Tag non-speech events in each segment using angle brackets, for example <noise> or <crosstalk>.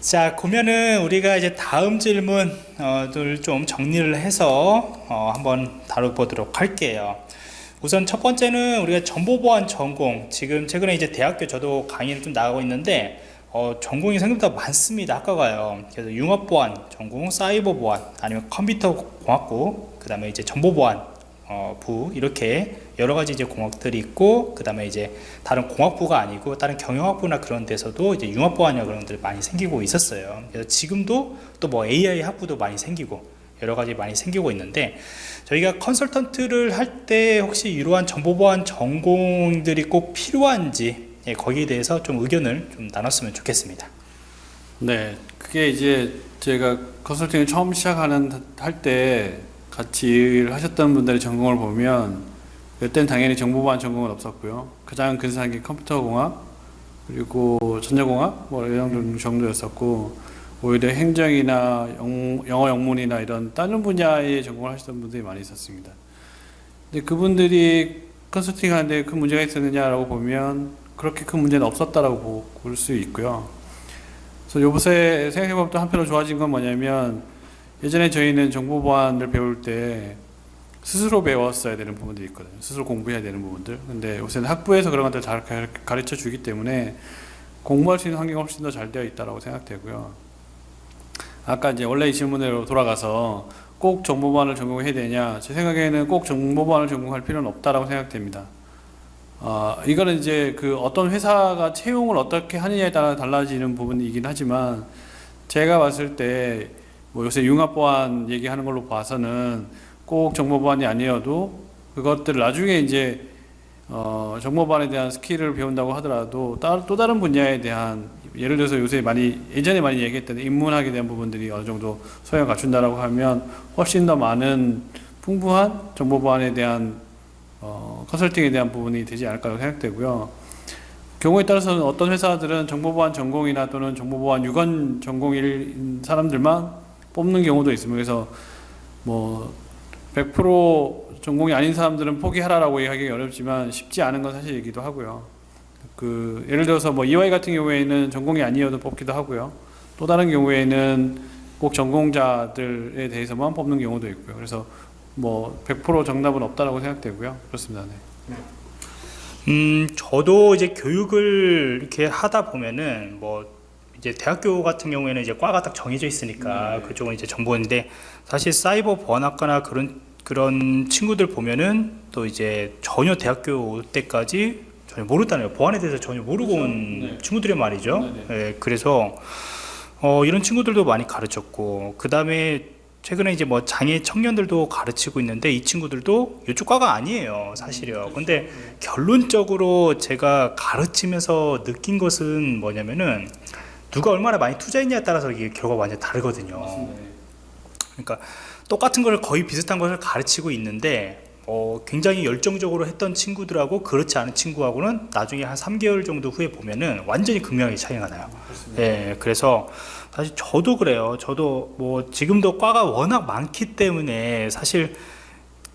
자 그러면은 우리가 이제 다음 질문을 좀 정리를 해서 어, 한번 다뤄보도록 할게요. 우선 첫 번째는 우리가 정보보안 전공. 지금 최근에 이제 대학교 저도 강의를 좀 나가고 있는데 어, 전공이 생각보다 많습니다. 학과가요. 그래서 융합보안 전공 사이버보안 아니면 컴퓨터 공학부 그 다음에 이제 정보보안 어, 부 이렇게 여러 가지 이제 공학들이 있고 그 다음에 이제 다른 공학부가 아니고 다른 경영학부나 그런 데서도 이제 융합보안이나 그런 것들이 많이 생기고 있었어요. 그래서 지금도 또 뭐 AI 학부도 많이 생기고 여러 가지 많이 생기고 있는데 저희가 컨설턴트를 할 때 혹시 이러한 정보보안 전공들이 꼭 필요한지 예, 거기에 대해서 좀 의견을 좀 나눴으면 좋겠습니다. 네, 그게 이제 제가 컨설팅을 처음 시작하는 할 때 같이 하셨던 분들의 전공을 보면 그때는 당연히 정보보안 전공은 없었고요. 가장 근사한 게 컴퓨터공학 그리고 전자공학 뭐 이런 정도였었고 오히려 행정이나 영, 영어 영문이나 이런 다른 분야의 전공을 하시던 분들이 많이 있었습니다. 근데 그분들이 컨설팅 하는데 큰 문제가 있었느냐라고 보면 그렇게 큰 문제는 없었다라고 볼 수 있고요. 그래서 요새 생각해보면 또 한편으로 좋아진 건 뭐냐면 예전에 저희는 정보보안을 배울 때 스스로 배웠어야 되는 부분들이 있거든요. 스스로 공부해야 되는 부분들. 근데 요새는 학부에서 그런 것들 잘 가르쳐 주기 때문에 공부할 수 있는 환경이 훨씬 더 잘 되어 있다고 생각되고요. 아까 이제 원래 이 질문으로 돌아가서 꼭 정보보안을 전공해야 되냐 제 생각에는 꼭 정보보안을 전공할 필요는 없다라고 생각됩니다. 어, 이거는 이제 그 어떤 회사가 채용을 어떻게 하느냐에 따라 달라지는 부분이긴 하지만 제가 봤을 때 뭐 요새 융합보안 얘기하는 걸로 봐서는 꼭 정보보안이 아니어도 그것들 나중에 이제 어, 정보보안에 대한 스킬을 배운다고 하더라도 따, 또 다른 분야에 대한 예를 들어서 요새 많이 예전에 많이 얘기했던 인문학에 대한 부분들이 어느 정도 소양을 갖춘다라고 하면 훨씬 더 많은 풍부한 정보보안에 대한 어, 컨설팅에 대한 부분이 되지 않을까 생각되고요. 경우에 따라서는 어떤 회사들은 정보보안 전공이나 또는 정보보안 유관 전공일 사람들만 뽑는 경우도 있습니다. 그래서 뭐 100% 전공이 아닌 사람들은 포기하라라고 얘기하기 어렵지만 쉽지 않은 건 사실이기도 하고요. 그 예를 들어서 뭐 EY 같은 경우에는 전공이 아니어도 뽑기도 하고요. 또 다른 경우에는 꼭 전공자들에 대해서만 뽑는 경우도 있고요. 그래서 뭐 100% 정답은 없다라고 생각되고요. 그렇습니다. 네. 음 저도 이제 교육을 이렇게 하다 보면은 뭐 이제 대학교 같은 경우에는 이제 과가 딱 정해져 있으니까 네. 그쪽은 이제 정보인데 사실 사이버 보안학과나 그런 그런 친구들 보면은 또 이제 전혀 대학교 올 때까지 전혀 모르다네요 보안에 대해서 전혀 모르고 그렇죠. 온 네. 친구들이 말이죠 네, 예, 그래서 어, 이런 친구들도 많이 가르쳤고 그 다음에 최근에 이제 뭐 장애 청년들도 가르치고 있는데 이 친구들도 이쪽 과가 아니에요 사실이요 근데 결론적으로 제가 가르치면서 느낀 것은 뭐냐면은 누가 얼마나 많이 투자했냐에 따라서 이게 결과가 완전 다르거든요. 맞습니다. 그러니까 똑같은 걸 거의 비슷한 것을 가르치고 있는데 어, 굉장히 열정적으로 했던 친구들하고 그렇지 않은 친구하고는 나중에 한 3개월 정도 후에 보면은 완전히 극명하게 차이가 나요. 예, 그래서 사실 저도 그래요. 저도 뭐 지금도 과가 워낙 많기 때문에 사실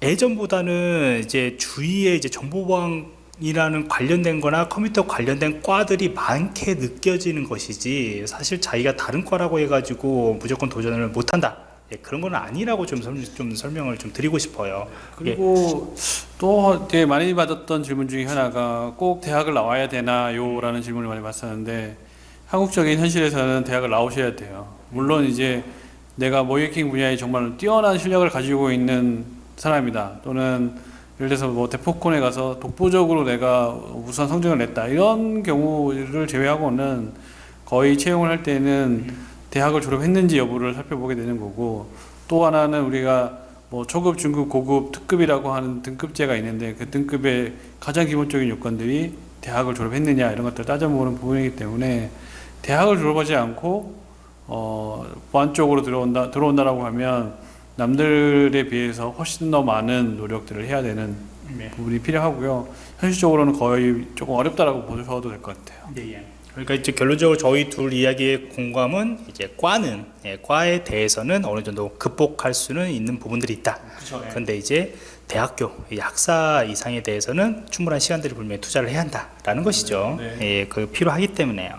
예전보다는 이제 주위에 이제 정보보안 이라는 관련된 거나 컴퓨터 관련된 과들이 많게 느껴지는 것이지 사실 자기가 다른 과라고 해가지고 무조건 도전을 못한다 예, 그런 건 아니라고 좀, 설, 좀 설명을 좀 드리고 싶어요 그리고 또 되게 많이 받았던 질문 중에 하나가 꼭 대학을 나와야 되나요? 라는 질문을 많이 받았는데 한국적인 현실에서는 대학을 나오셔야 돼요. 물론 이제 내가 모이킹 분야에 정말 뛰어난 실력을 가지고 있는 사람이다. 또는 예를 들어서 뭐 대포콘에 가서 독보적으로 내가 우수한 성적을 냈다. 이런 경우를 제외하고는 거의 채용을 할 때는 대학을 졸업했는지 여부를 살펴보게 되는 거고 또 하나는 우리가 뭐 초급, 중급, 고급, 특급이라고 하는 등급제가 있는데 그 등급의 가장 기본적인 요건들이 대학을 졸업했느냐 이런 것들을 따져보는 부분이기 때문에 대학을 졸업하지 않고 어, 보안 쪽으로 들어온다 들어온다라고 하면 남들에 비해서 훨씬 더 많은 노력들을 해야 되는 네. 부분이 필요하고요. 현실적으로는 거의 조금 어렵다라고 보셔도 될 것 같아요. 예, 예. 그러니까 이제 결론적으로 저희 둘 이야기의 공감은 이제 과는 예, 과에 대해서는 어느 정도 극복할 수는 있는 부분들이 있다. 그렇죠. 근데 이제 대학교 이 학사 이상에 대해서는 충분한 시간들을 분명히 투자를 해야 한다라는 것이죠. 네. 예, 그 필요하기 때문에요.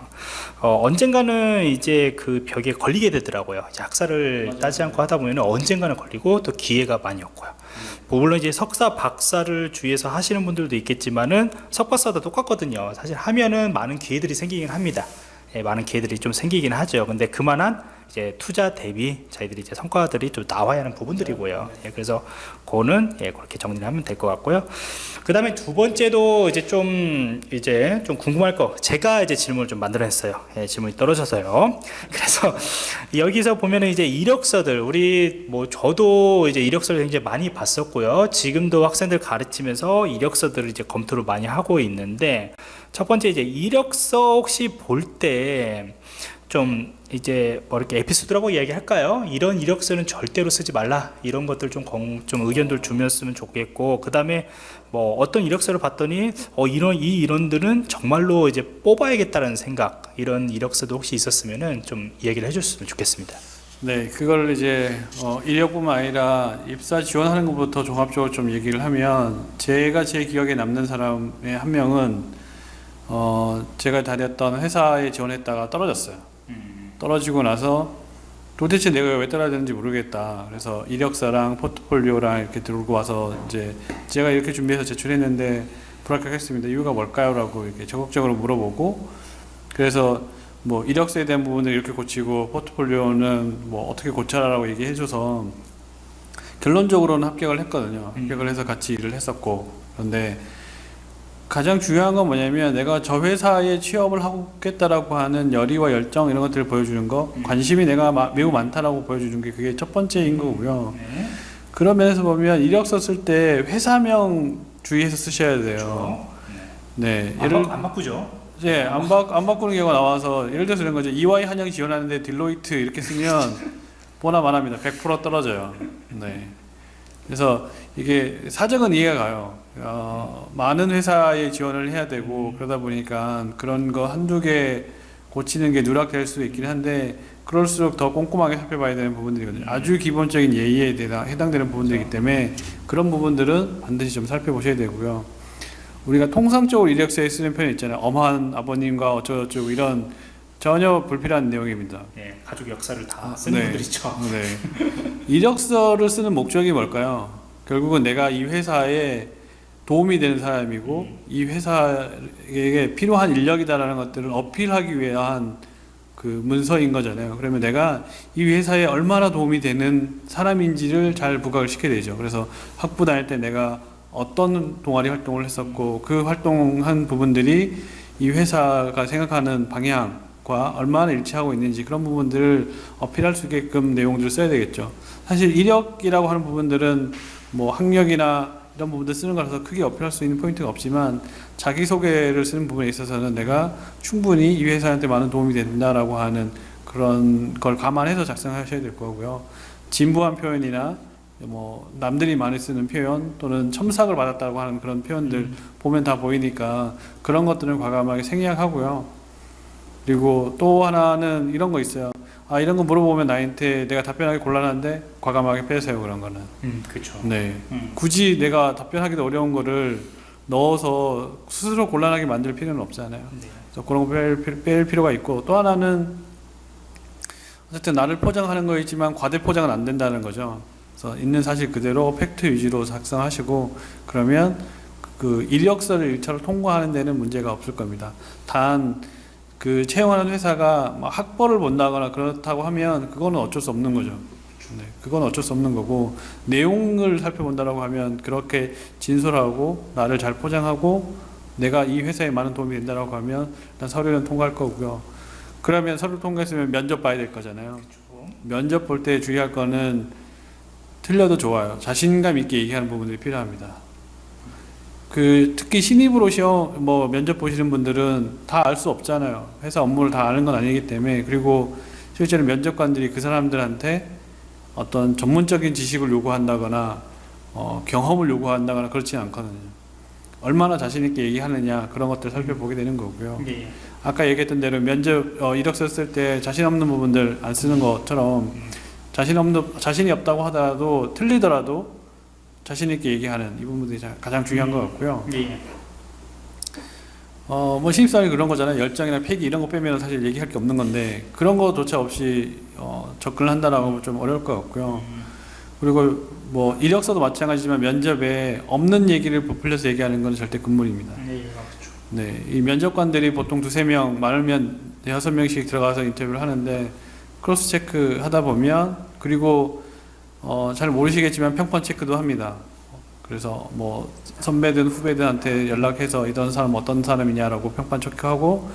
어, 언젠가는 이제 그 벽에 걸리게 되더라고요. 학사를 맞아요. 따지 않고 하다 보면 언젠가는 걸리고 또 기회가 많이 없고요. 뭐 물론 이제 석사, 박사를 주위에서 하시는 분들도 있겠지만은 석박사도 똑같거든요. 사실 하면은 많은 기회들이 생기긴 합니다. 예, 많은 기회들이 좀 생기긴 하죠. 근데 그만한 이제 투자 대비 저희들이 이제 성과들이 좀 나와야 하는 부분들이고요. 예, 그래서 그거는 예, 그렇게 정리를 하면 될 것 같고요. 그 다음에 두 번째도 이제 좀 이제 좀 궁금할 거 제가 이제 질문을 좀 만들어냈어요. 예, 질문이 떨어져서요. <laughs> 그래서 여기서 보면은 이제 이력서들 우리 뭐 저도 이제 이력서를 굉장히 많이 봤었고요. 지금도 학생들 가르치면서 이력서들을 이제 검토를 많이 하고 있는데 첫 번째 이제 이력서 혹시 볼 때 좀 이제 뭐 이렇게 에피소드라고 이야기할까요? 이런 이력서는 절대로 쓰지 말라 이런 것들 좀, 공, 좀 의견들 주면으면 좋겠고 그 다음에 뭐 어떤 이력서를 봤더니 어 이런 이 이론들은 정말로 이제 뽑아야겠다는 생각 이런 이력서도 혹시 있었으면은 좀 이야기를 해줬으면 좋겠습니다. 네, 그걸 이제 어, 이력뿐만 아니라 입사 지원하는 것부터 종합적으로 좀 얘기를 하면 제가 제 기억에 남는 사람의 한 명은 어, 제가 다녔던 회사에 지원했다가 떨어졌어요. 떨어지고 나서 도대체 내가 왜 떨어졌는지 모르겠다. 그래서 이력서랑 포트폴리오랑 이렇게 들고 와서 이제 제가 이렇게 준비해서 제출했는데 불합격했습니다. 이유가 뭘까요?라고 이렇게 적극적으로 물어보고 그래서 뭐 이력서에 대한 부분을 이렇게 고치고 포트폴리오는 뭐 어떻게 고쳐라라고 얘기해줘서 결론적으로는 합격을 했거든요. 음. 합격을 해서 같이 일을 했었고 그런데 가장 중요한 건 뭐냐면 내가 저 회사에 취업을 하겠다라고 하는 열의와 열정 이런 것들을 보여주는 거 음. 관심이 내가 마- 매우 많다라고 보여주는 게 그게 첫 번째인 거고요. 네. 그런 면에서 보면 이력서 쓸 때 회사명 주의해서 쓰셔야 돼요. 그렇죠. 네, 안, 예를 바, 안 바꾸죠. 예, 안, 바, 안 바꾸는 경우가 나와서 예를 들어서 이런 거죠. EY 한영 지원하는데 딜로이트 이렇게 쓰면 <laughs> 보나 마나입니다. 100% 떨어져요. 네. 그래서 이게 사정은 이해가 가요. 어, 많은 회사에 지원을 해야 되고 그러다 보니까 그런 거 한두 개 고치는 게 누락될 수도 있긴 한데 그럴수록 더 꼼꼼하게 살펴봐야 되는 부분들이거든요. 아주 기본적인 예의에 대해 해당되는 부분들이기 때문에 그런 부분들은 반드시 좀 살펴보셔야 되고요. 우리가 통상적으로 이력서에 쓰는 표현 있잖아요. 엄한 아버님과 어쩌고저쩌고 이런 전혀 불필요한 내용입니다. 네, 가족 역사를 다 쓰는 네. 분들 있죠. 네. <laughs> 이력서를 쓰는 목적이 뭘까요? 결국은 내가 이 회사에 도움이 되는 사람이고 이 회사에게 필요한 인력이다라는 것들을 어필하기 위한 그 문서인 거잖아요. 그러면 내가 이 회사에 얼마나 도움이 되는 사람인지를 잘 부각을 시켜야 되죠. 그래서 학부 다닐 때 내가 어떤 동아리 활동을 했었고 그 활동한 부분들이 이 회사가 생각하는 방향과 얼마나 일치하고 있는지 그런 부분들을 어필할 수 있게끔 내용들을 써야 되겠죠. 사실 이력이라고 하는 부분들은 뭐 학력이나 이런 부분들 쓰는 거라서 크게 어필할 수 있는 포인트가 없지만 자기소개를 쓰는 부분에 있어서는 내가 충분히 이 회사한테 많은 도움이 된다라고 하는 그런 걸 감안해서 작성하셔야 될 거고요. 진부한 표현이나 뭐 남들이 많이 쓰는 표현 또는 첨삭을 받았다고 하는 그런 표현들 보면 다 보이니까 그런 것들은 과감하게 생략하고요. 그리고 또 하나는 이런 거 있어요. 아 이런 거 물어보면 나한테 내가 답변하기 곤란한데 과감하게 빼세요 그런 거는. 음, 그렇죠. 네. 음. 굳이 내가 답변하기도 어려운 거를 넣어서 스스로 곤란하게 만들 필요는 없잖아요. 네. 그래서 그런 거 뺄, 필- 뺄 필요가 있고 또 하나는 어쨌든 나를 포장하는 거이지만 과대 포장은 안 된다는 거죠. 그래서 있는 사실 그대로 팩트 위주로 작성하시고 그러면 그 이력서를 일차로 통과하는 데는 문제가 없을 겁니다. 단 그 채용하는 회사가 막 학벌을 본다거나 그렇다고 하면 그거는 어쩔 수 없는 거죠. 네, 그건 어쩔 수 없는 거고 내용을 살펴본다라고 하면 그렇게 진솔하고 나를 잘 포장하고 내가 이 회사에 많은 도움이 된다라고 하면 일단 서류는 통과할 거고요. 그러면 서류 통과했으면 면접 봐야 될 거잖아요. 면접 볼 때 주의할 거는 틀려도 좋아요. 자신감 있게 얘기하는 부분들이 필요합니다. 그 특히 신입으로 시험 뭐 면접 보시는 분들은 다 알 수 없잖아요. 회사 업무를 다 아는 건 아니기 때문에 그리고 실제로 면접관들이 그 사람들한테 어떤 전문적인 지식을 요구한다거나 어, 경험을 요구한다거나 그렇지 않거든요. 얼마나 자신 있게 얘기하느냐 그런 것들 을 살펴보게 되는 거고요. 예, 예. 아까 얘기했던 대로 면접 어, 이력서 쓸 때 자신 없는 부분들 안 쓰는 것처럼 자신 없는 자신이 없다고 하더라도 틀리더라도 자신 있게 얘기하는 이 부분들이 자- 가장 중요한 것 같고요. 예. 어, 뭐 신입사원이 그런 거잖아요. 열정이나 패기 이런 거 빼면 사실 얘기할 게 없는 건데 그런 거조차 없이 어, 접근을 한다라고 좀 어려울 것 같고요. 그리고 뭐 이력서도 마찬가지지만 면접에 없는 얘기를 부풀려서 얘기하는 건 절대 금물입니다. 예, 그렇죠. 네, 이 면접관들이 보통 두세 명, 많으면 여섯 명씩 들어가서 인터뷰를 하는데 cross check 하다 보면 그리고 어, 잘 모르시겠지만 평판 체크도 합니다. 그래서 뭐 선배든 후배들한테 연락해서 이런 사람 어떤 사람이냐라고 평판 체크하고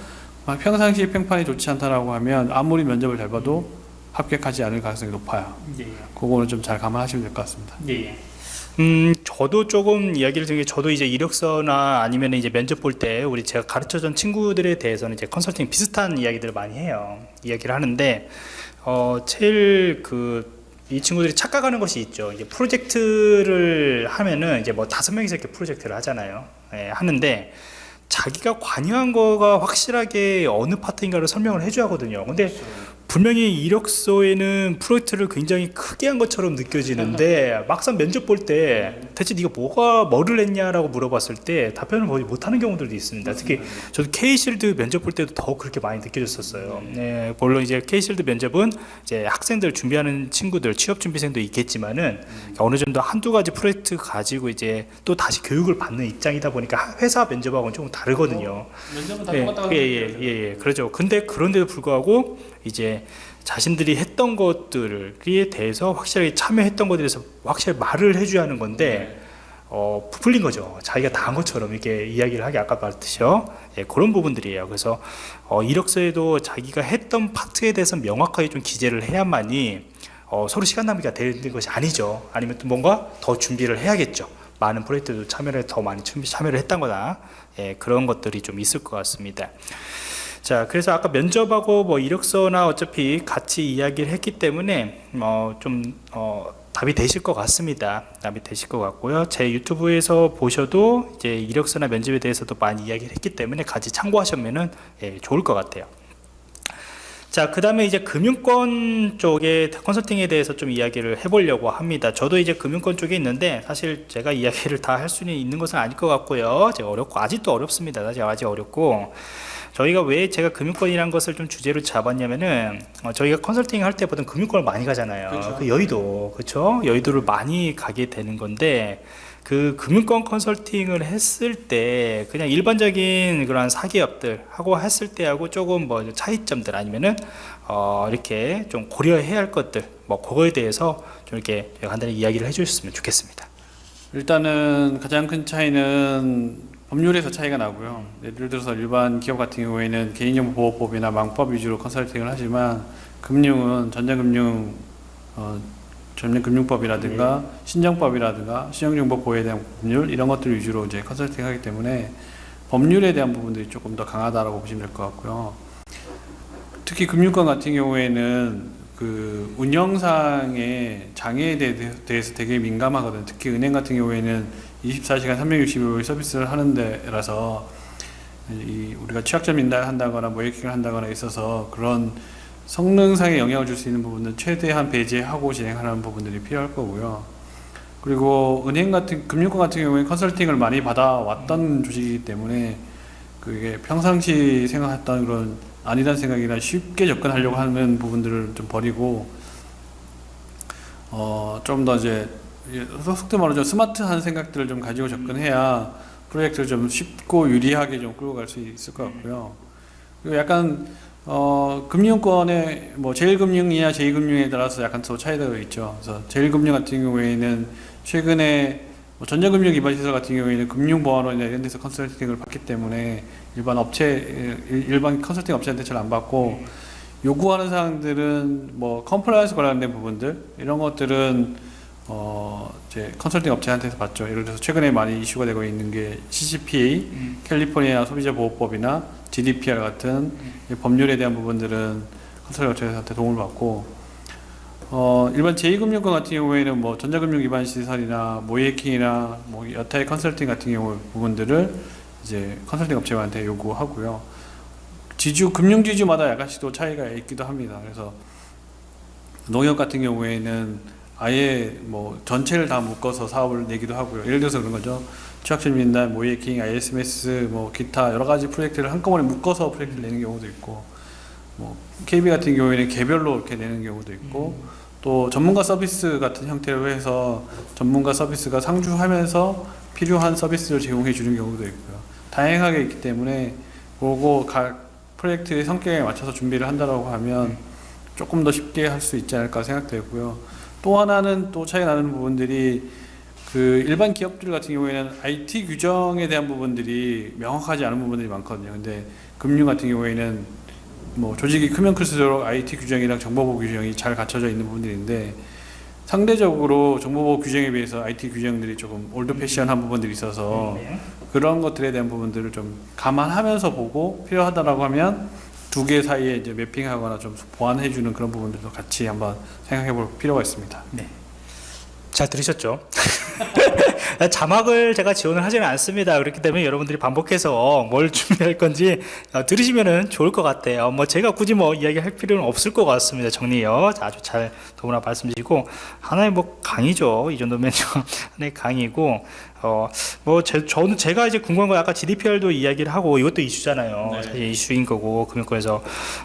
막 평상시 평판이 좋지 않다라고 하면 아무리 면접을 잘 봐도 합격하지 않을 가능성이 높아요. 예. 그거는 좀 잘 감안하시면 될 것 같습니다. 예. 음, 저도 조금 이야기를 드린 게 저도 이제 이력서나 아니면 이제 면접 볼 때 우리 제가 가르쳐 준 친구들에 대해서는 이제 컨설팅 비슷한 이야기들을 많이 해요. 이야기를 하는데 어, 제일 그 이 친구들이 착각하는 것이 있죠. 이제 프로젝트를 하면은 이제 뭐 다섯 명이서 이렇게 프로젝트를 하잖아요. 예, 하는데 자기가 관여한 거가 확실하게 어느 파트인가를 설명을 해줘야 하거든요. 근데 분명히 이력서에는 프로젝트를 굉장히 크게 한 것처럼 느껴지는데 <laughs> 막상 면접 볼 때 대체 네가 뭐가 뭐를 했냐라고 물어봤을 때 답변을 거의 못하는 경우들도 있습니다. 특히 저도 K실드 면접 볼 때도 더 그렇게 많이 느껴졌었어요. 네, 물론 이제 K실드 면접은 이제 학생들 준비하는 친구들 취업 준비생도 있겠지만은 어느 정도 한두 가지 프로젝트 가지고 이제 또 다시 교육을 받는 입장이다 보니까 회사 면접하고는 조금 다르거든요. 면접은 예, 예, 예, 예, 예, 그렇죠. 근데 그런데도 불구하고 이제 자신들이 했던 것들에 대해서 확실하게 참여했던 것들에 대해서 확실히 말을 해줘야 하는 건데 어, 부풀린 거죠. 자기가 다 한 것처럼 이렇게 이야기를 하기 아까 말했듯이요. 예, 그런 부분들이에요. 그래서 어, 이력서에도 자기가 했던 파트에 대해서 명확하게 좀 기재를 해야만이 어, 서로 시간 낭비가 되는 것이 아니죠. 아니면 또 뭔가 더 준비를 해야겠죠. 많은 프로젝트도 참여를 더 많이 참여를 했던 거나 예, 그런 것들이 좀 있을 것 같습니다. 자, 그래서 아까 면접하고 뭐 이력서나 어차피 같이 이야기를 했기 때문에 어, 좀 어, 답이 되실 것 같습니다. 답이 되실 것 같고요. 제 유튜브에서 보셔도 이제 이력서나 면접에 대해서도 많이 이야기를 했기 때문에 같이 참고하시면은 예, 좋을 것 같아요. 자, 그 다음에 이제 금융권 쪽의 컨설팅에 대해서 좀 이야기를 해보려고 합니다. 저도 이제 금융권 쪽에 있는데 사실 제가 이야기를 다 할 수는 있는 것은 아닐 것 같고요. 제가 어렵고, 아직도 어렵습니다. 아직 어렵고. 저희가 왜 제가 금융권이라는 것을 좀 주제로 잡았냐면은 어, 저희가 컨설팅 할 때 보통 금융권을 많이 가잖아요. 그렇죠. 그 여의도, 그렇죠? 여의도를 많이 가게 되는 건데 그 금융권 컨설팅을 했을 때 그냥 일반적인 그런 사기업들 하고 했을 때하고 조금 뭐 차이점들 아니면은 어 이렇게 좀 고려해야 할 것들 뭐 그거에 대해서 좀 이렇게 간단히 이야기를 해주셨으면 좋겠습니다. 일단은 가장 큰 차이는 법률에서 차이가 나고요. 예를 들어서 일반 기업 같은 경우에는 개인정보보호법이나 망법 위주로 컨설팅을 하지만 금융은 전자금융 어, 전자금융법이라든가 신정법이라든가 신용정보 보호에 대한 법률 이런 것들 위주로 이제 컨설팅하기 때문에 법률에 대한 부분들이 조금 더 강하다라고 보시면 될 것 같고요. 특히 금융권 같은 경우에는 그 운영상의 장애에 대- 대해서 되게 민감하거든요. 특히 은행 같은 경우에는 24시간 365일 서비스를 하는 데라서 이 우리가 취약점 인다한다거나 모이킹을 한다거나 있어서 그런 성능상에 영향을 줄 수 있는 부분은 최대한 배제하고 진행하는 부분들이 필요할 거고요. 그리고 은행 같은 금융권 같은 경우에 컨설팅을 많이 받아왔던 조직이기 때문에 그게 평상시 생각했던 그런 아니란 생각이나 쉽게 접근하려고 하는 부분들을 좀 버리고 어 좀 더 이제 속도 말하죠 스마트한 생각들을 좀 가지고 접근해야 프로젝트를 좀 쉽고 유리하게 좀 끌고 갈 수 있을 것 같고요. 그리고 약간 어 금융권의 뭐 제일금융이냐 제2금융에 따라서 약간 또 차이가 있죠. 그래서 제일금융 같은 경우에는 최근에 뭐 전자금융 기반 시설 같은 경우에는 금융보안원이나 이런 데서 컨설팅을 받기 때문에 일반 업체 일- 일반 컨설팅 업체한테 잘 안 받고 요구하는 사항들은 뭐 compliance 관련된 부분들 이런 것들은 어 이제 컨설팅 업체한테서 받죠. 예를 들어서 최근에 많이 이슈가 되고 있는 게 CCPA, 캘리포니아 소비자 보호법이나 GDPR 같은 이 법률에 대한 부분들은 컨설팅 업체한테 도움을 받고 어, 일반 제2금융권 같은 경우에는 뭐 전자금융 기반 시설이나 모이해킹이나 뭐 여타의 컨설팅 같은 경우 부분들을 이제 컨설팅 업체한테 요구하고요. 지주 금융 지주마다 약간씩 또 차이가 있기도 합니다. 그래서 농협 같은 경우에는 아예 뭐 전체를 다 묶어서 사업을 내기도 하고요. 예를 들어서 그런 거죠. 취약실 민단, 모이에킹, ISMS, 뭐 기타 여러 가지 프로젝트를 한꺼번에 묶어서 프로젝트를 내는 경우도 있고, 뭐 KB 같은 경우에는 개별로 이렇게 내는 경우도 있고, 또 전문가 서비스 같은 형태로 해서 전문가 서비스가 상주하면서 필요한 서비스를 제공해 주는 경우도 있고요. 다양하게 있기 때문에 그거 각 프로젝트의 성격에 맞춰서 준비를 한다라고 하면 조금 더 쉽게 할 수 있지 않을까 생각되고요. 또 하나는 또 차이 나는 부분들이 그 일반 기업들 같은 경우에는 IT 규정에 대한 부분들이 명확하지 않은 부분들이 많거든요. 근데 금융 같은 경우에는 뭐 조직이 크면 클수록 IT 규정이랑 정보보호 규정이 잘 갖춰져 있는 부분들인데 상대적으로 정보보호 규정에 비해서 IT 규정들이 조금 old fashion한 부분들이 있어서 네. 그런 것들에 대한 부분들을 좀 감안하면서 보고 필요하다라고 하면 두 개 사이에 이제 매핑하거나 좀 보완해 주는 그런 부분들도 같이 한번 생각해 볼 필요가 있습니다. 잘 들으셨죠? <laughs> 자막을 제가 지원을 하지는 않습니다. 그렇기 때문에 여러분들이 반복해서 뭘 준비할 건지 어, 들으시면은 좋을 것 같아요. 뭐 제가 굳이 뭐 이야기할 필요는 없을 것 같습니다. 정리요. 아주 잘 너무나 말씀 주시고 하나의 뭐 강의죠. 이 정도면 좀 <laughs> 하나의 강의고 어뭐 저는 제가 이제 궁금한 거 아까 GDPR도 이야기를 하고 이것도 이슈잖아요. 네. 사실 이슈인 거고 금융권에서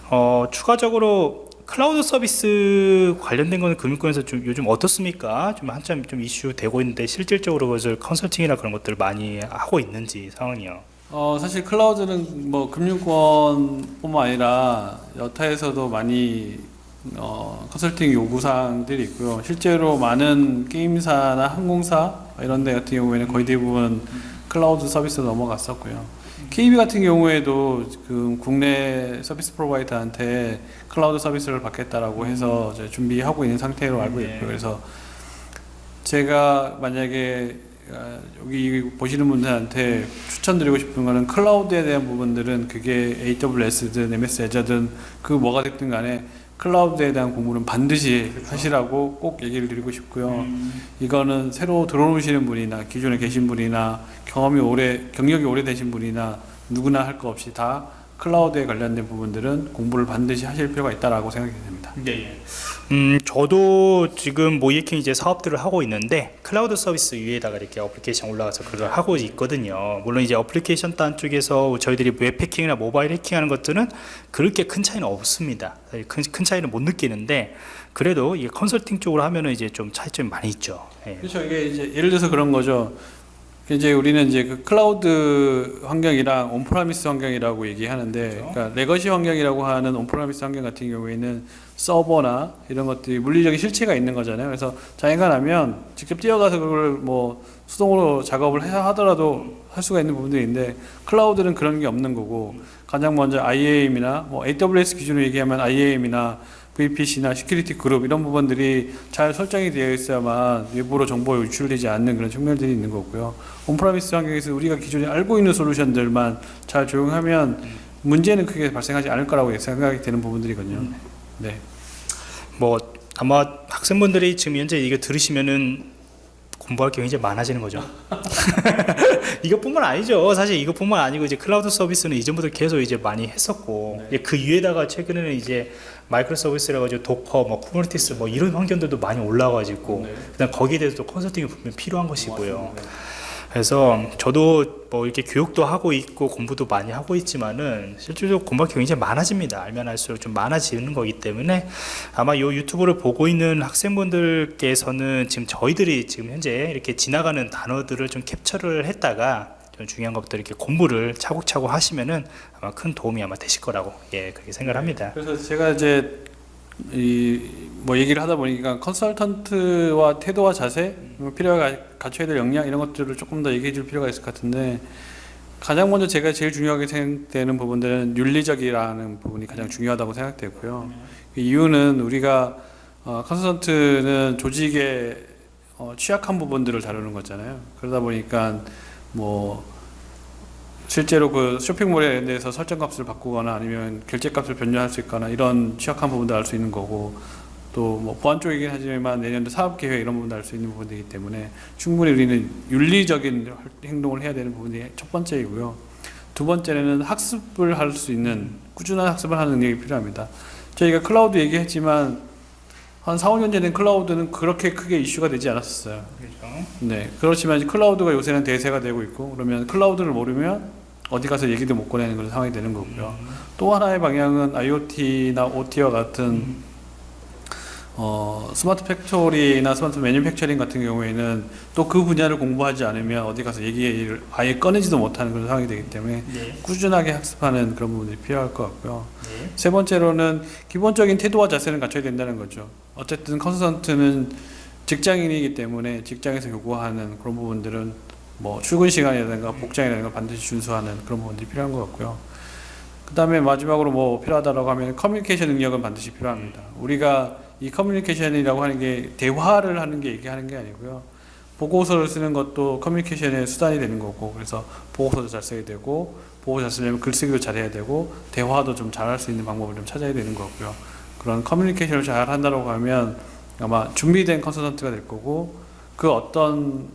어 추가적으로 클라우드 서비스 관련된 거는 금융권에서 좀 요즘 어떻습니까? 좀 한참 좀 이슈 되고 있는데 실질적으로 그것을 컨설팅이나 그런 것들을 많이 하고 있는지 상황이요. 어 사실 cloud는 뭐 금융권뿐만 아니라 여타에서도 많이 어, 컨설팅 요구사항들이 있고요. 실제로 많은 게임사나 항공사 이런 데 같은 경우에는 거의 대부분 클라우드 서비스로 넘어갔었고요. KB 같은 경우에도 그 국내 service provider한테 cloud 서비스를 받겠다라고 해서 이제 준비하고 있는 상태로 알고 네. 있고요. 그래서 제가 만약에 아, 여기 보시는 분들한테 추천드리고 싶은 거는 cloud에 대한 부분들은 그게 AWS든 MS 애저든 그 뭐가 됐든 간에 cloud에 대한 공부는 반드시 하시라고 꼭 얘기를 드리고 싶고요. 이거는 새로 들어오시는 분이나 기존에 계신 분이나 경험이 오래 경력이 오래되신 분이나 누구나 할 거 없이 다 cloud에 관련된 부분들은 공부를 반드시 하실 필요가 있다라고 생각이 됩니다. 네. 음, 저도 지금 모의해킹 이제 사업들을 하고 있는데 클라우드 서비스 위에다가 이렇게 어플리케이션 올라가서 그걸 하고 있거든요. 물론 이제 어플리케이션 단 쪽에서 저희들이 웹 해킹이나 모바일 해킹하는 것들은 그렇게 큰 차이는 없습니다. 큰, 큰 차이는 못 느끼는데 그래도 이게 컨설팅 쪽으로 하면은 이제 좀 차이점이 많이 있죠. 예. 그렇죠. 이게 이제 예를 들어서 그런 거죠. 이제 우리는 이제 그 클라우드 환경이랑 on-premise 환경이라고 얘기하는데, 그렇죠. 그러니까 legacy 환경이라고 하는 on-premise 환경 같은 경우에는 서버나 이런 것들이 물리적인 실체가 있는 거잖아요. 그래서 장애가 나면 직접 뛰어가서 그걸 뭐 수동으로 작업을 해야 하더라도 할 수가 있는 부분들인데 cloud는 그런 게 없는 거고 가장 먼저 IAM이나 뭐 AWS 기준으로 얘기하면 IAM이나 VPC나 security group 이런 부분들이 잘 설정이 되어 있어야만 외부로 정보가 유출되지 않는 그런 측면들이 있는 거고요. on-premise 환경에서 우리가 기존에 알고 있는 솔루션들만 잘 적용하면 문제는 크게 발생하지 않을 거라고 생각이 되는 부분들이거든요. 네. 뭐 아마 학생분들이 지금 현재 이거 들으시면은 공부할 게 굉장히 많아지는 거죠. <laughs> 이것뿐만 아니죠. 사실 이것뿐만 아니고 이제 클라우드 서비스는 이전부터 계속 이제 많이 했었고 이제 그 위에다가 최근에는 이제 microservice라 가지고 Docker, 뭐 Kubernetes 뭐 이런 환경들도 많이 올라와가지고 네. 그다음 거기에 대해서 또 컨설팅이 분명 필요한 것이고요. 그래서 저도 뭐 이렇게 교육도 하고 있고 공부도 많이 하고 있지만은 실질적으로 공부할 게 굉장히 많아집니다. 알면 알수록 좀 많아지는 거기 때문에 아마 이 유튜브를 보고 있는 학생분들께서는 지금 저희들이 지금 현재 이렇게 지나가는 단어들을 좀 캡처를 했다가 좀 중요한 것들 이렇게 공부를 차곡차곡 하시면은 아마 큰 도움이 아마 되실 거라고 예 그렇게 생각을 합니다. 그래서 제가 이제 이 뭐 얘기를 하다 보니까 컨설턴트와 태도와 자세, 뭐 필요가 갖춰야 될 역량 이런 것들을 조금 더 얘기해 줄 필요가 있을 것 같은데 가장 먼저 제가 제일 중요하게 생각되는 부분들은 윤리적이라는 부분이 가장 중요하다고 생각되고요. 그 이유는 우리가 어, 컨설턴트는 조직의 어, 취약한 부분들을 다루는 거잖아요. 그러다 보니까 뭐 실제로 그 쇼핑몰에 대해서 설정 값을 바꾸거나 아니면 결제 값을 변경할 수 있거나 이런 취약한 부분도 알 수 있는 거고 또 뭐 보안 쪽이긴 하지만 내년도 사업 계획 이런 부분도 알 수 있는 부분이기 때문에 충분히 우리는 윤리적인 활- 행동을 해야 되는 부분이 첫 번째이고요. 두 번째는 학습을 할 수 있는 꾸준한 학습을 하는 능력이 필요합니다. 저희가 클라우드 얘기했지만 한 4, 5년 전엔 클라우드는 그렇게 크게 이슈가 되지 않았었어요. 그렇죠. 네. 그렇지만 클라우드가 요새는 대세가 되고 있고 그러면 클라우드를 모르면 어디 가서 얘기도 못 꺼내는 그런 상황이 되는 거고요. 또 하나의 방향은 IoT나 OT와 같은 어, smart factory나 smart manufacturing 같은 경우에는 또 그 분야를 공부하지 않으면 어디 가서 얘기를 아예 꺼내지도 못하는 그런 상황이 되기 때문에 네. 꾸준하게 학습하는 그런 부분들이 필요할 것 같고요. 네. 세 번째로는 기본적인 태도와 자세는 갖춰야 된다는 거죠. 어쨌든 컨설턴트는 직장인이기 때문에 직장에서 요구하는 그런 부분들은 뭐 출근 시간이라든가 복장이라든가 반드시 준수하는 그런 부분들이 필요한 것 같고요. 그 다음에 마지막으로 뭐 필요하다라고 하면 커뮤니케이션 능력은 반드시 필요합니다. 우리가 이 커뮤니케이션이라고 하는 게 대화를 하는 게 얘기하는 게 아니고요. 보고서를 쓰는 것도 커뮤니케이션의 수단이 되는 거고 그래서 보고서도 잘 써야 되고 보고 잘 쓰려면 글쓰기도 잘해야 되고 대화도 좀 잘할 수 있는 방법을 좀 찾아야 되는 거고요. 그런 커뮤니케이션을 잘 한다고 하면 아마 준비된 컨설턴트가 될 거고 그 어떤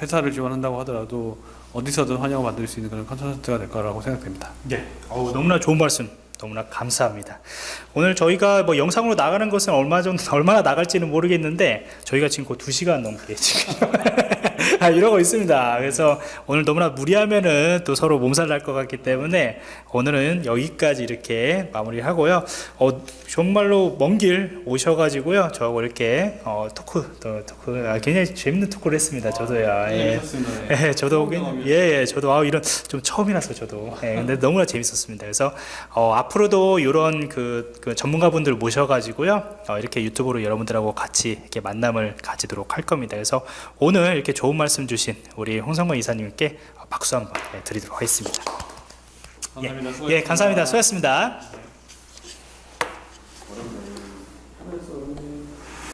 회사를 지원한다고 하더라도 어디서든 환영을 받을 수 있는 그런 컨설턴트가 될 거라고 생각됩니다. 네. 어우, 너무나 좋은 말씀. 너무나 감사합니다. 오늘 저희가 뭐 영상으로 나가는 것은 얼마 정도 <laughs> 얼마나 나갈지는 모르겠는데 저희가 지금 곧 2시간 넘게 지금 <laughs> <laughs> 아, 이러고 있습니다. 그래서 오늘 너무나 무리하면은 또 서로 몸살 날 것 같기 때문에 오늘은 여기까지 이렇게 마무리 하고요. 어, 정말로 먼 길 오셔가지고요. 저하고 이렇게 어, 토크, 또, 토크, 아, 굉장히 재밌는 토크를 했습니다. 저도요. 예. 예, 저도 예, 예, 저도 아 이런 좀 처음이라서 저도 예, 근데 너무나 재밌었습니다. 그래서 어, 앞으로도 이런 그, 그 전문가분들 모셔가지고요 어, 이렇게 유튜브로 여러분들하고 같이 이렇게 만남을 가지도록 할 겁니다. 그래서 오늘 이렇게 좋은 말씀 주신 우리 홍성건 이사님께 박수 한번 예, 드리도록 하겠습니다. 감사합니다. 예, 감사합니다. 수고하셨습니다.